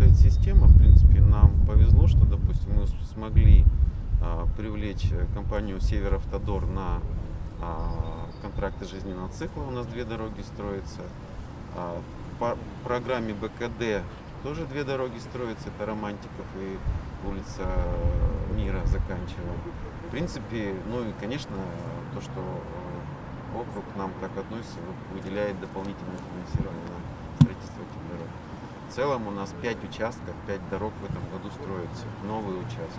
работает система, в принципе, нам повезло, что, допустим, мы смогли а, привлечь э, компанию Северавтодор на а, контракты жизненного цикла. У нас две дороги строятся. А, по программе БКД тоже две дороги строятся. Это Романтиков и улица э, Мира заканчиваем. В принципе, ну и, конечно, то, что э, округ нам так относится, вы- выделяет дополнительное финансирование на строительство этих дорог. В целом у нас 5 участков, 5 дорог в этом году строятся, новые участки.